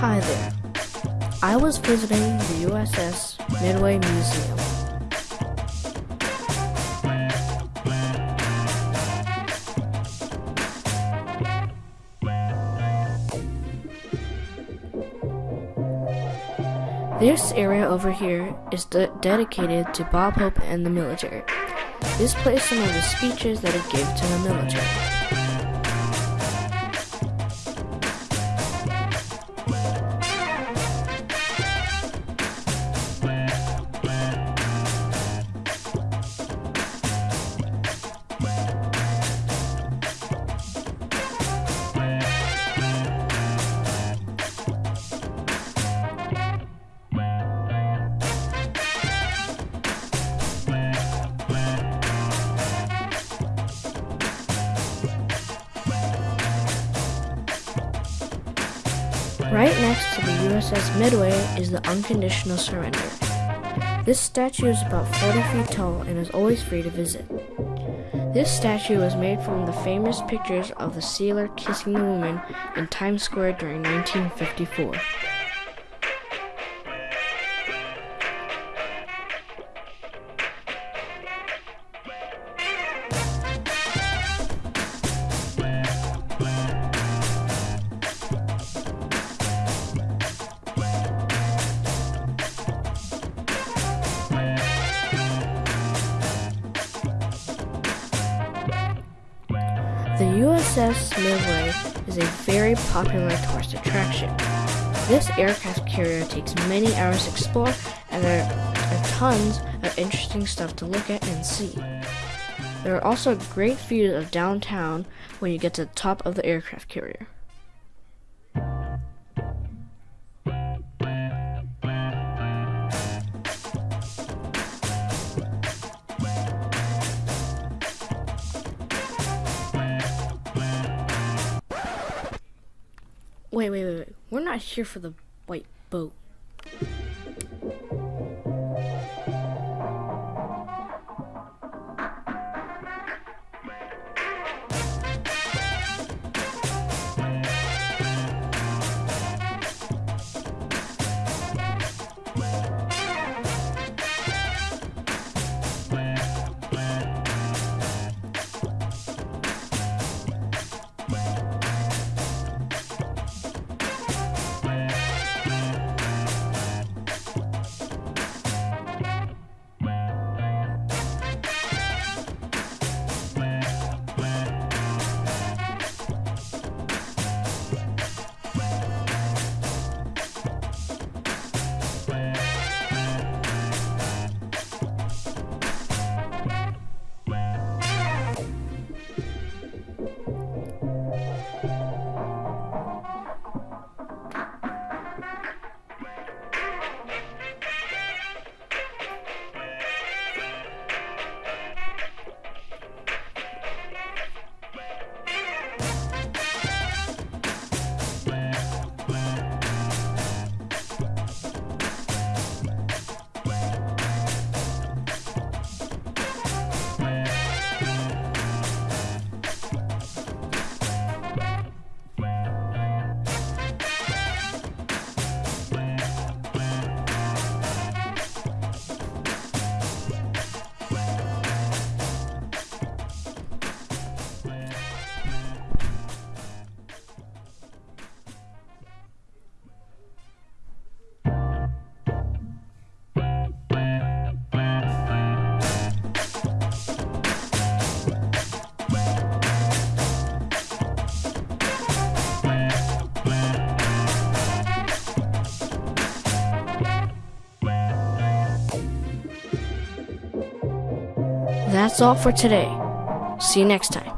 Hi there. I was visiting the USS Midway Museum. This area over here is de dedicated to Bob Hope and the military. This plays some of the speeches that he gave to the military. Right next to the USS Midway is the Unconditional Surrender. This statue is about 40 feet tall and is always free to visit. This statue was made from the famous pictures of the sailor kissing the woman in Times Square during 1954. The USS Midway is a very popular tourist attraction. This aircraft carrier takes many hours to explore, and there are tons of interesting stuff to look at and see. There are also great views of downtown when you get to the top of the aircraft carrier. Wait, wait, wait. We're not here for the white boat. That's all for today. See you next time.